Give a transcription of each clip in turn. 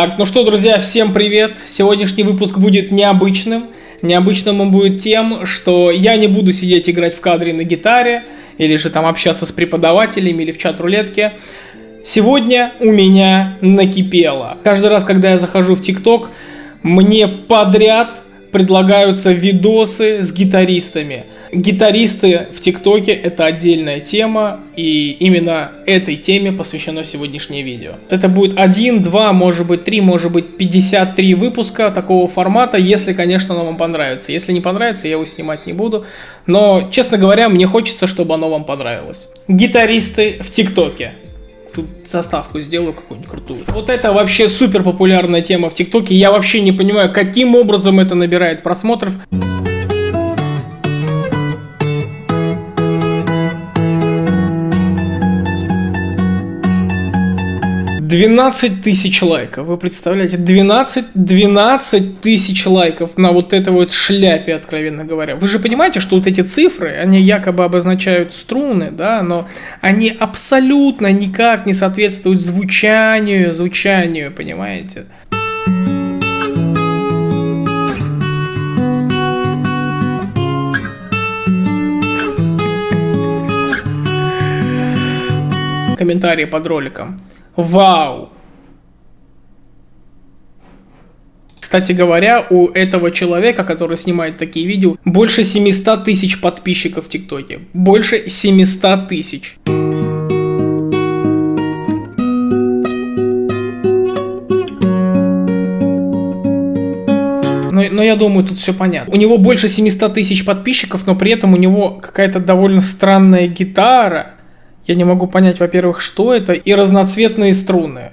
Так, ну что, друзья, всем привет. Сегодняшний выпуск будет необычным. Необычным он будет тем, что я не буду сидеть играть в кадре на гитаре, или же там общаться с преподавателями, или в чат-рулетке. Сегодня у меня накипело. Каждый раз, когда я захожу в ТикТок, мне подряд предлагаются видосы с гитаристами. Гитаристы в ТикТоке это отдельная тема, и именно этой теме посвящено сегодняшнее видео. Это будет один, два, может быть три, может быть 53 выпуска такого формата, если, конечно, оно вам понравится. Если не понравится, я его снимать не буду. Но, честно говоря, мне хочется, чтобы оно вам понравилось. Гитаристы в ТикТоке. Тут заставку сделаю какую-нибудь крутую. Вот это вообще супер популярная тема в ТикТоке. Я вообще не понимаю, каким образом это набирает просмотров. 12 тысяч лайков, вы представляете? 12, 12 тысяч лайков на вот этой вот шляпе, откровенно говоря. Вы же понимаете, что вот эти цифры, они якобы обозначают струны, да, но они абсолютно никак не соответствуют звучанию, звучанию, понимаете? комментарии под роликом. Вау! Кстати говоря, у этого человека, который снимает такие видео, больше 700 тысяч подписчиков в ТикТоке. Больше 700 тысяч. Но, но я думаю, тут все понятно. У него больше 700 тысяч подписчиков, но при этом у него какая-то довольно странная гитара. Я не могу понять, во-первых, что это, и разноцветные струны.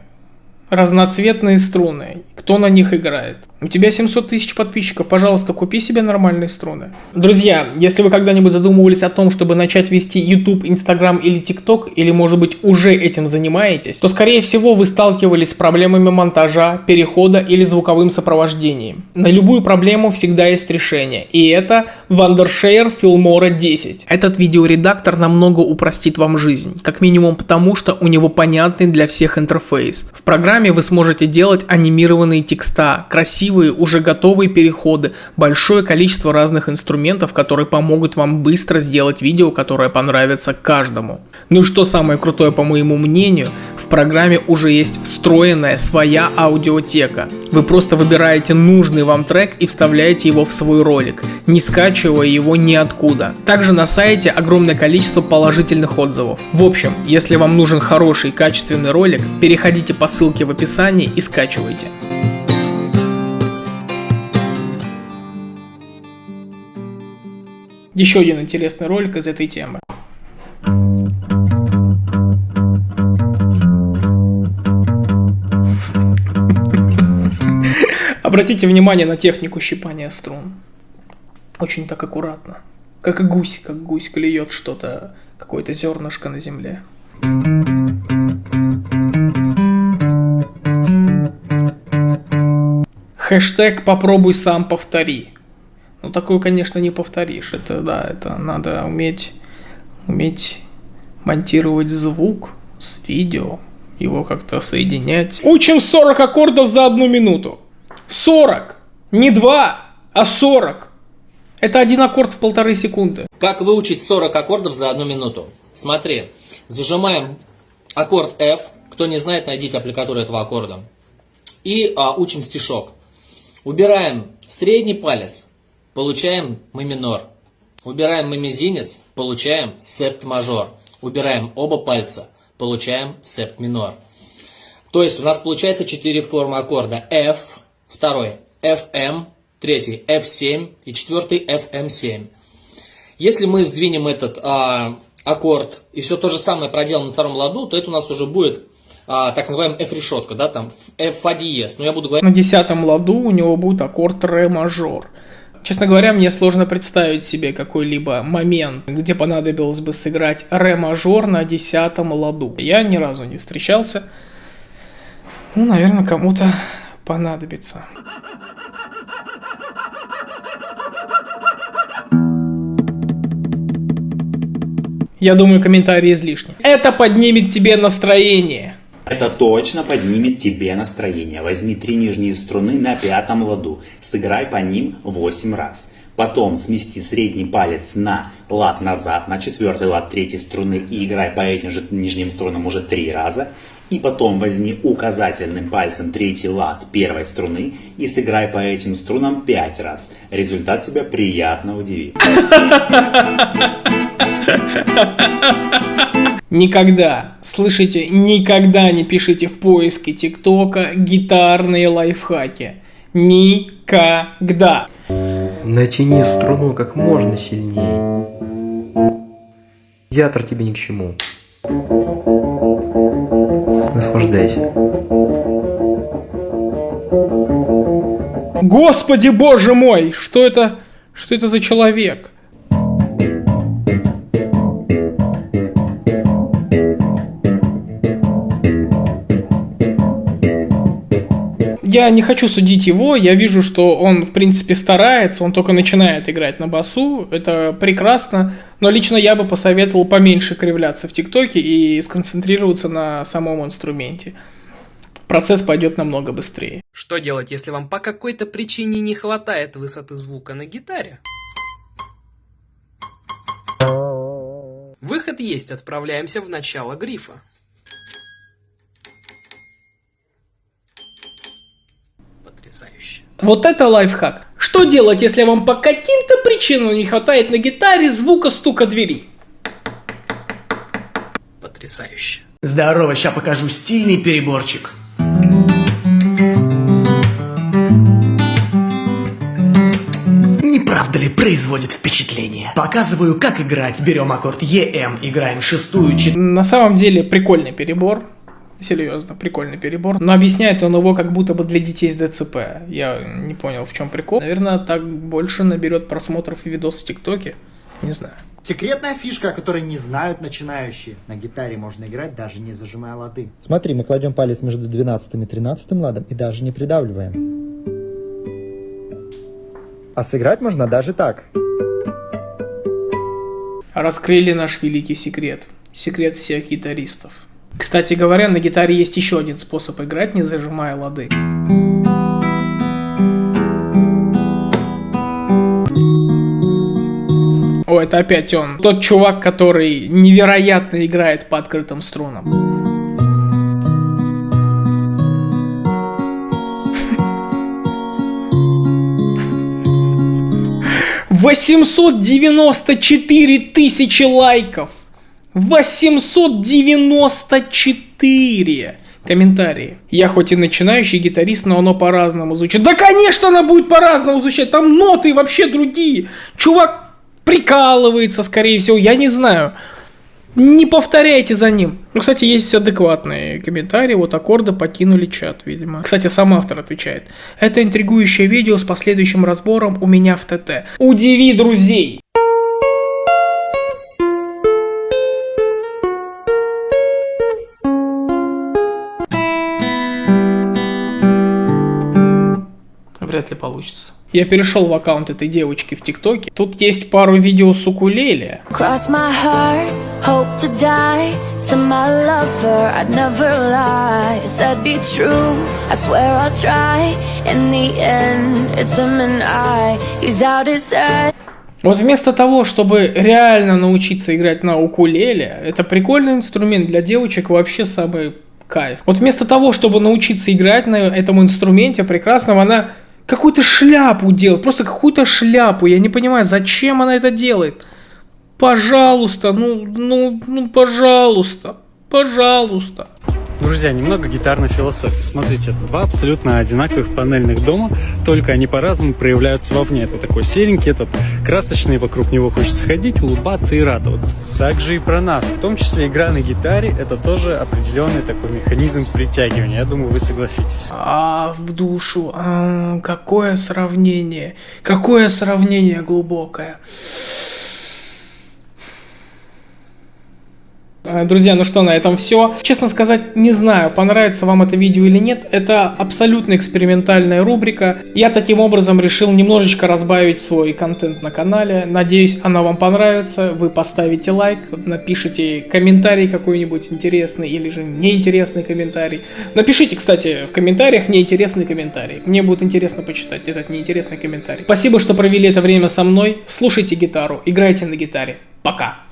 Разноцветные струны. Кто на них играет? У тебя 700 тысяч подписчиков, пожалуйста, купи себе нормальные струны. Друзья, если вы когда-нибудь задумывались о том, чтобы начать вести YouTube, Instagram или TikTok, или может быть уже этим занимаетесь, то скорее всего вы сталкивались с проблемами монтажа, перехода или звуковым сопровождением. На любую проблему всегда есть решение, и это Wondershare Filmora 10. Этот видеоредактор намного упростит вам жизнь, как минимум потому, что у него понятный для всех интерфейс. В программе вы сможете делать анимированные текста, красивые, уже готовые переходы, большое количество разных инструментов, которые помогут вам быстро сделать видео, которое понравится каждому. Ну и что самое крутое по моему мнению, программе уже есть встроенная своя аудиотека. Вы просто выбираете нужный вам трек и вставляете его в свой ролик, не скачивая его ниоткуда. Также на сайте огромное количество положительных отзывов. В общем, если вам нужен хороший качественный ролик, переходите по ссылке в описании и скачивайте. Еще один интересный ролик из этой темы. Обратите внимание на технику щипания струн. Очень так аккуратно. Как гусь, как гусь клюет что-то, какое-то зернышко на земле. Хэштег «Попробуй сам повтори». Ну, такую, конечно, не повторишь. Это, да, это надо уметь, уметь монтировать звук с видео, его как-то соединять. Учим 40 аккордов за одну минуту. 40! Не 2, а 40. Это один аккорд в полторы секунды. Как выучить 40 аккордов за одну минуту? Смотри, зажимаем аккорд F. Кто не знает, найдите аппликатуру этого аккорда. И а, учим стишок. Убираем средний палец, получаем мы минор. Убираем мы мизинец, получаем септ мажор. Убираем оба пальца, получаем септ минор. То есть у нас получается 4 формы аккорда. F, второй, FM, третий, F7 и четвертый FM7. Если мы сдвинем этот а, аккорд и все то же самое проделаем на втором ладу, то это у нас уже будет а, так называемая F-решетка, да, там F фа диез. Но я буду говорить... На десятом ладу у него будет аккорд ре мажор. Честно говоря, мне сложно представить себе какой-либо момент, где понадобилось бы сыграть ре-мажор на десятом ладу. Я ни разу не встречался. Ну, наверное, кому-то понадобится. Я думаю, комментарии излишни. Это поднимет тебе настроение. Это точно поднимет тебе настроение. Возьми три нижние струны на пятом ладу. Сыграй по ним 8 раз. Потом смести средний палец на лад назад, на четвертый лад третьей струны и играй по этим же нижним струнам уже три раза. И потом возьми указательным пальцем третий лад первой струны и сыграй по этим струнам пять раз. Результат тебя приятно удивит. Никогда, слышите, никогда не пишите в поиске ТикТока гитарные лайфхаки. Никогда. Натяни струну как можно сильнее. Театр тебе ни к чему. Наслаждайся. Господи боже мой, что это, что это за человек? Я не хочу судить его, я вижу, что он, в принципе, старается, он только начинает играть на басу, это прекрасно, но лично я бы посоветовал поменьше кривляться в ТикТоке и сконцентрироваться на самом инструменте. Процесс пойдет намного быстрее. Что делать, если вам по какой-то причине не хватает высоты звука на гитаре? Выход есть, отправляемся в начало грифа. Потрясающе. Вот это лайфхак. Что делать, если вам по каким-то причинам не хватает на гитаре звука стука двери? Потрясающе. Здорово, ща покажу стильный переборчик. Не правда ли производит впечатление? Показываю, как играть. Берем аккорд ЕМ, играем шестую, чет... На самом деле прикольный перебор. Серьезно, прикольный перебор. Но объясняет он его как будто бы для детей с ДЦП. Я не понял, в чем прикол. Наверное, так больше наберет просмотров видос в ТикТоке. Не знаю. Секретная фишка, о которой не знают начинающие. На гитаре можно играть, даже не зажимая лады. Смотри, мы кладем палец между 12 и 13 ладом и даже не придавливаем. А сыграть можно даже так. Раскрыли наш великий секрет. Секрет всех гитаристов. Кстати говоря, на гитаре есть еще один способ играть, не зажимая лады. О, это опять он. Тот чувак, который невероятно играет по открытым струнам. Восемьсот девяносто четыре тысячи лайков. 894 комментарии. Я хоть и начинающий гитарист, но оно по-разному звучит. Да, конечно, она будет по-разному звучать. Там ноты вообще другие. Чувак прикалывается, скорее всего, я не знаю. Не повторяйте за ним. Ну, кстати, есть адекватные комментарии. Вот аккорды покинули чат, видимо. Кстати, сам автор отвечает. Это интригующее видео с последующим разбором у меня в ТТ. Удиви друзей. Вряд ли получится. Я перешел в аккаунт этой девочки в ТикТоке. Тут есть пару видео с укулеле. Вот вместо того, чтобы реально научиться играть на укулеле, это прикольный инструмент для девочек вообще самый кайф. Вот вместо того, чтобы научиться играть на этом инструменте прекрасном, она какую-то шляпу делает, просто какую-то шляпу. Я не понимаю, зачем она это делает. Пожалуйста, ну, ну, ну, пожалуйста, пожалуйста. Друзья, немного гитарной философии. Смотрите, это два абсолютно одинаковых панельных дома, только они по-разному проявляются вовне. Это такой серенький, этот красочный, вокруг него хочется ходить, улыбаться и радоваться. Также и про нас, в том числе игра на гитаре, это тоже определенный такой механизм притягивания. Я думаю, вы согласитесь. А в душу, а, какое сравнение, какое сравнение глубокое. Друзья, ну что, на этом все. Честно сказать, не знаю, понравится вам это видео или нет. Это абсолютно экспериментальная рубрика. Я таким образом решил немножечко разбавить свой контент на канале. Надеюсь, она вам понравится. Вы поставите лайк, напишите комментарий какой-нибудь интересный или же неинтересный комментарий. Напишите, кстати, в комментариях неинтересный комментарий. Мне будет интересно почитать этот неинтересный комментарий. Спасибо, что провели это время со мной. Слушайте гитару, играйте на гитаре. Пока.